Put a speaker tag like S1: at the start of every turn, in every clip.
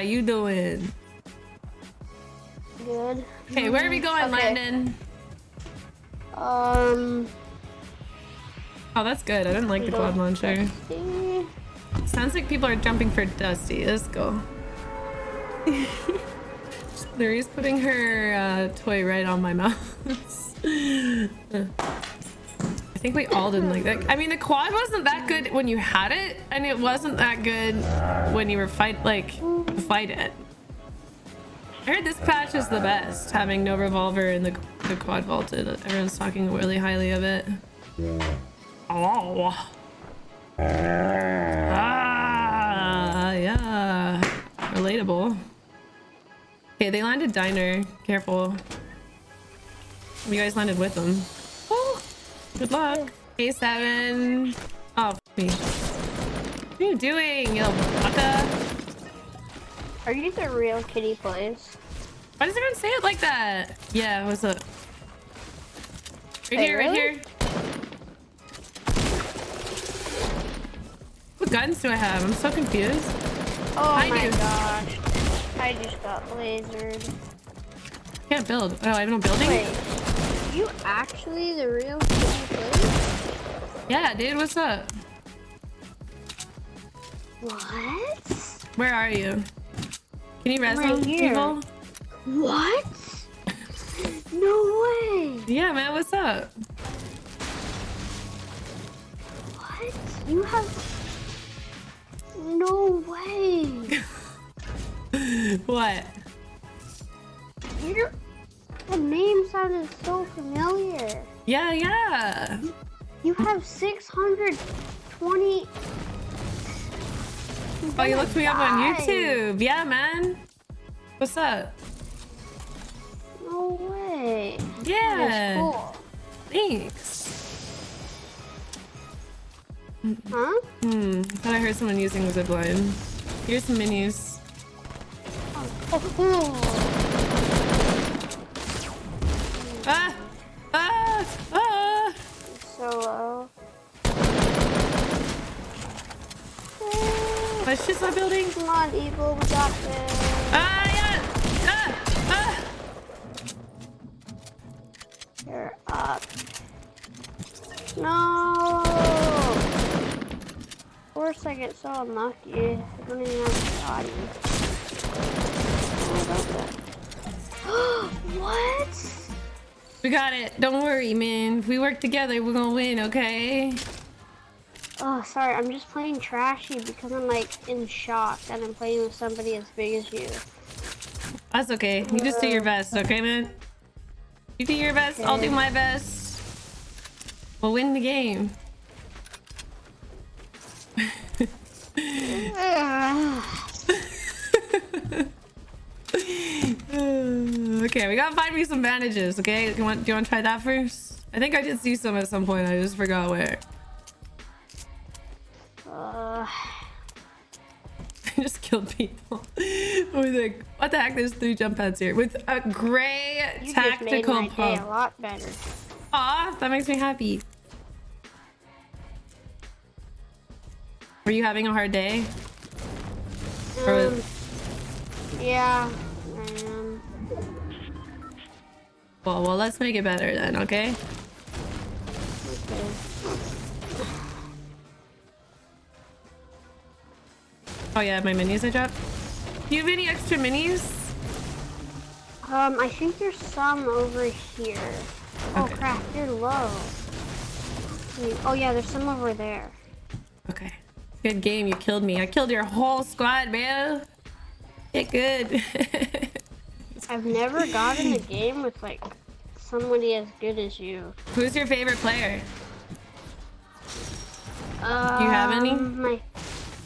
S1: How you doing?
S2: Good.
S1: Okay, where are we going,
S2: Okay.
S1: Landon?
S2: Um.
S1: Oh, that's good. I didn't like the quad launcher.
S2: Dusty.
S1: Sounds like people are jumping for Dusty. Let's go. Larry's putting her uh, toy right on my mouse. I think we all didn't like that. I mean, the quad wasn't that good when you had it, and it wasn't that good when you were fight like fight it. I heard this patch is the best, having no revolver and the, the quad vaulted. Everyone's talking really highly of it. Oh. Ah, yeah. Relatable. Okay, they landed diner. Careful. You guys landed with them. Good luck. A7. Oh, me. What are you doing, you little baka?
S2: Are you the real kitty plays?
S1: Why does everyone say it like that? Yeah, what's up? Right
S2: Wait,
S1: here, right here. What guns do I have? I'm so confused.
S2: Oh
S1: I
S2: my
S1: do.
S2: gosh. I just got lasered.
S1: Can't build. Oh, I have no building?
S2: Wait. Are you actually the real plays?
S1: Yeah, dude, what's up?
S2: What?
S1: Where are you? Can you res
S2: Right
S1: people?
S2: What? No way.
S1: Yeah, man, what's up?
S2: What? You have. No way.
S1: What?
S2: Your the name sounded so familiar.
S1: Yeah, yeah.
S2: You have 620.
S1: Oh, you looked me up on YouTube. Yeah, man. What's up?
S2: No way.
S1: Yeah.
S2: Cool.
S1: Thanks.
S2: Huh?
S1: Hmm. Thought I heard someone using the zip line. Here's some minis.
S2: Oh, oh.
S1: Ah! Ah! Ah!
S2: So low.
S1: Let's just my building.
S2: Come on, Eagle, we got this.
S1: Ah, yeah! Ah! Ah!
S2: You're up. No! Of course I get so unlucky. I don't even have a body.
S1: We got it. Don't worry, man. If we work together, we're gonna win, okay?
S2: Oh, sorry. I'm just playing trashy because I'm like in shock that I'm playing with somebody as big as you.
S1: That's okay. You just do your best, okay, man? You do your best, I'll do my best. We'll win the game. okay, we gotta find me some bandages, okay? Do you want do you want to try that first? I think I did see some at some point. I just forgot where.
S2: Uh,
S1: I just killed people. with a, what the heck? There's three jump pads here with a gray
S2: you just made
S1: tactical
S2: my day a lot better.
S1: Aw, that makes me happy. Were you having a hard day? Was-
S2: Um, yeah,
S1: Well, well, let's make it better then, okay? Oh yeah, my minis I dropped. Do you have any extra minis?
S2: Um, I think there's some over here. Oh
S1: Okay.
S2: crap, they're low. Wait, Oh yeah, there's some over there.
S1: Okay. Good game. You killed me. I killed your whole squad, man. Get good.
S2: I've never gotten a game with like somebody as good as you.
S1: Who's your favorite player?
S2: Um,
S1: you have any?
S2: My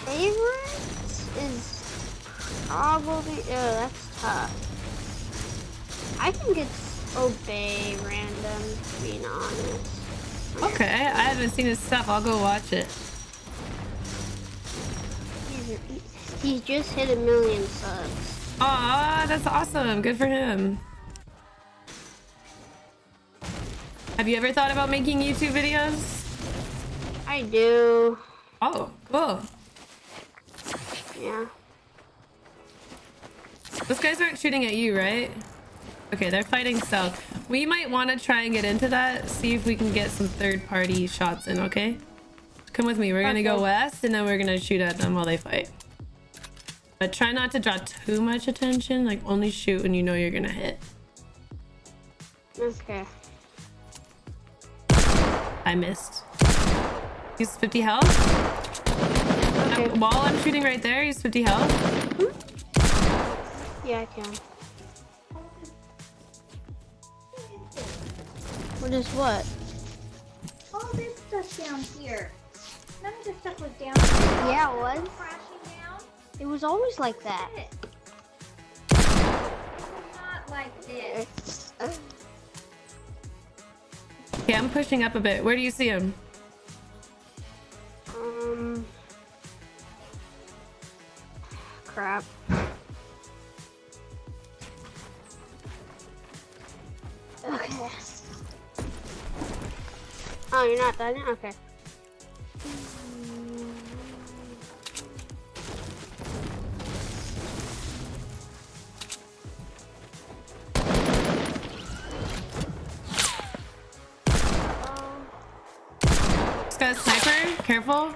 S2: favorite is probably. Oh, that's tough. I think it's Obey Random, to be honest.
S1: Okay, I haven't seen his stuff. I'll go watch it.
S2: He's, he just hit a million subs.
S1: Aw, that's awesome. Good for him. Have you ever thought about making YouTube videos?
S2: I do.
S1: Oh, cool.
S2: Yeah.
S1: Those guys aren't shooting at you, right? Okay, they're fighting south. We might want to try and get into that, see if we can get some third-party shots in, okay? Come with me. We're gonna go west, and then we're gonna shoot at them while they fight. But try not to draw too much attention. Like, only shoot when you know you're gonna hit.
S2: Okay.
S1: I missed. He's 50 health.
S2: Okay.
S1: Uh, While I'm shooting right there, he's 50 health.
S2: Yeah, I can. What is what?
S3: All this stuff down here. None of this stuff was down here.
S2: Yeah, it was. It was always like that.
S3: Not like this.
S1: Okay, I'm pushing up a bit. Where do you see him?
S2: Um. Crap. Okay. Oh, you're not done yet? Okay.
S1: Careful.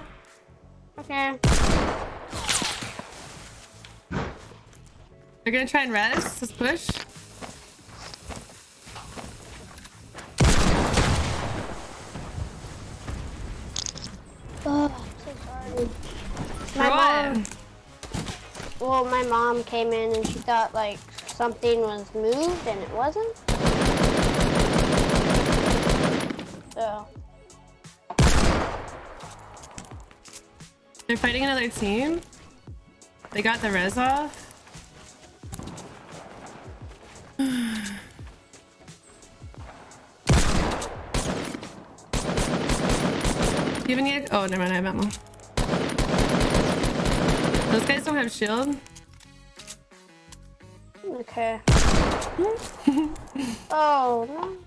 S2: Okay.
S1: They're gonna try and res. Let's push.
S2: Oh, so sorry. My
S1: what?
S2: mom, well, my mom came in and she thought like something was moved and it wasn't.
S1: They're fighting another team. They got the res off. Do you have any? Oh, never mind. I have ammo. Those guys don't have shield.
S2: okay. oh.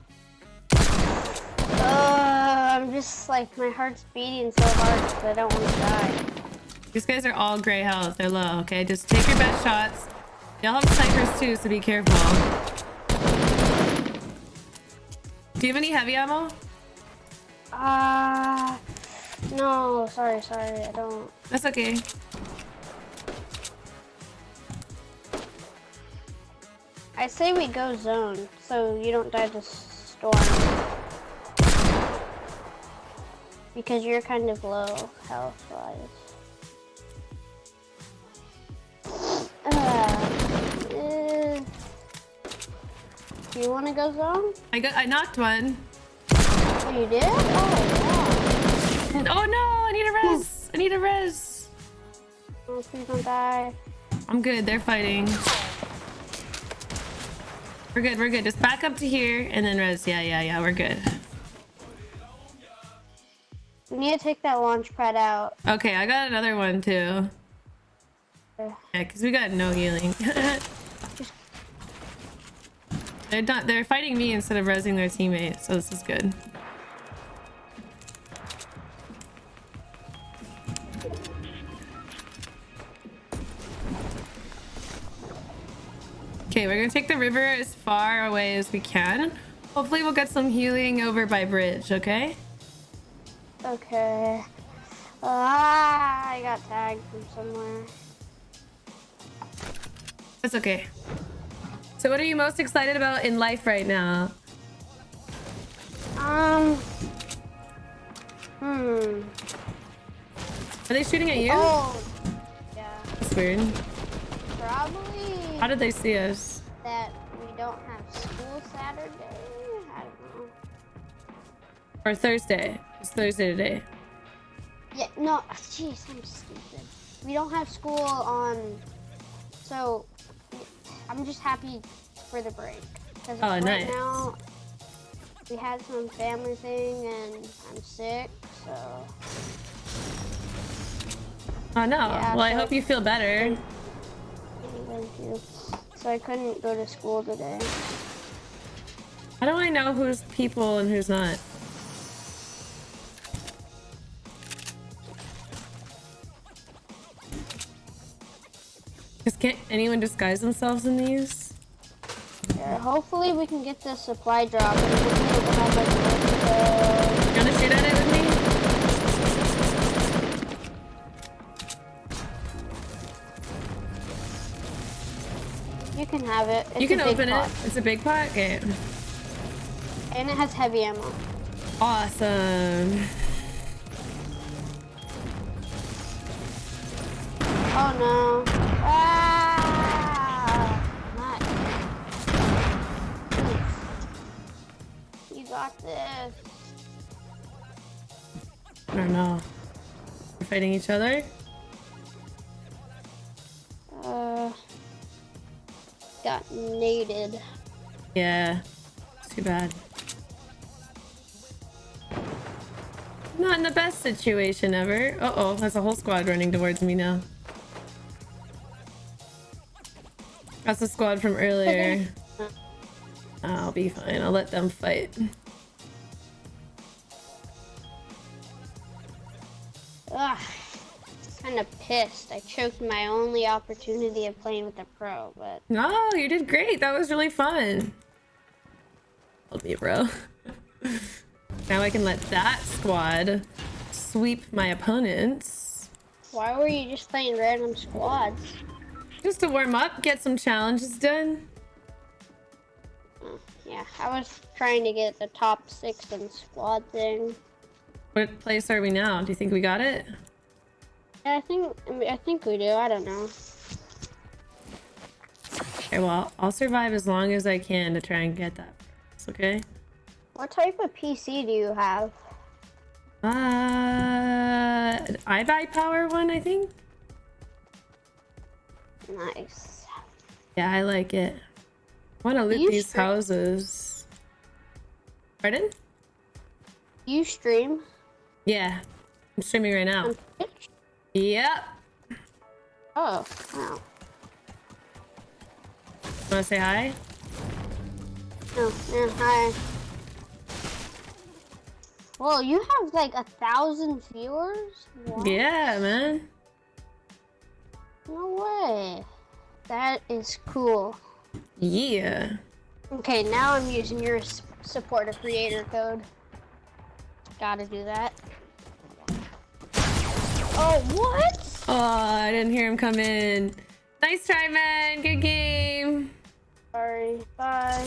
S2: Uh, I'm just like, my heart's beating so hard because I don't want to die.
S1: These guys are all gray health. They're low. Okay, just take your best shots. Y'all have snipers too, so be careful. Do you have any heavy ammo?
S2: Uh, no, sorry, sorry, I don't.
S1: That's okay.
S2: I say we go zone so you don't die to storm. Because you're kind of low health you want to go zone?
S1: I got. I knocked one.
S2: Oh, you did? Oh,
S1: And- oh no! I need a res. I need a res.
S2: Oh, please don't die.
S1: I'm good. They're fighting. We're good. We're good. Just back up to here and then res. Yeah, yeah, yeah. We're good.
S2: We need to take that launch pad out.
S1: Okay, I got another one too. Yeah, because we got no healing. they're not. They're fighting me instead of resing their teammates, so this is good. Okay, we're gonna take the river as far away as we can. Hopefully we'll get some healing over by bridge, okay?
S2: Okay. Ah, I got tagged from somewhere.
S1: That's okay. So what are you most excited about in life right now?
S2: Um. Hmm.
S1: Are they shooting at you?
S2: Oh. Yeah.
S1: That's weird.
S2: Probably
S1: How did they see us?
S2: that we don't have school Saturday. I don't know.
S1: Or Thursday. It's Thursday today.
S2: Yeah. No. Jeez, I'm stupid. We don't have school on. So, I'm just happy for the break because
S1: Oh,
S2: right
S1: nice.
S2: now we had some family thing and I'm sick. So.
S1: Oh no.
S2: Yeah,
S1: well, I hope you feel better.
S2: Thank you. So I couldn't go to school today.
S1: How do I know who's people and who's not? Just can't anyone disguise themselves in these?
S2: Yeah, hopefully we can get the supply drop. And we'll be able to have, like, multiple-
S1: You wanna shoot at it with me?
S2: You can have it. It's
S1: you can open
S2: pot.
S1: it. It's a big pot? Okay.
S2: And it has heavy ammo.
S1: Awesome. Fighting each other?
S2: Uh. Got naded.
S1: Yeah. Too bad. Not in the best situation ever. Uh oh, that's a whole squad running towards me now. That's the squad from earlier. I'll be fine. I'll let them fight.
S2: Kind of pissed. I choked my only opportunity of playing with a pro, but
S1: No, you did great. That was really fun. Hold me, bro. now I can let that squad sweep my opponents.
S2: why were you just playing random squads?
S1: Just to warm up, get some challenges done.
S2: Oh, yeah, I was trying to get the top six in squad thing.
S1: What place are we now? Do you think we got it?
S2: Yeah, I think I, think we do. I don't know.
S1: Okay, well, I'll survive as long as I can to try and get that. It's okay?
S2: What type of PC do you have?
S1: Uh, iBuy power one, I think.
S2: Nice.
S1: Yeah, I like it. I want to loot these
S2: sure?
S1: houses. Pardon?
S2: You stream
S1: Yeah, I'm streaming right now. Yep.
S2: Oh, wow.
S1: Want to say hi?
S2: Oh, yeah, hi. Well, you have like a thousand viewers? What?
S1: Yeah, man.
S2: No way. That is cool.
S1: Yeah.
S2: Okay, now I'm using your s- support a creator code. Gotta do that. Oh, what?
S1: Oh, I didn't hear him come in. Nice try, man. Good game.
S2: Sorry. Bye.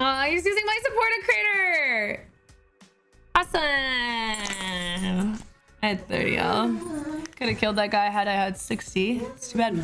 S1: Oh, he's using my supporter critter. Awesome. I had 30 y'all. Could have killed that guy had I had 60. It's too bad.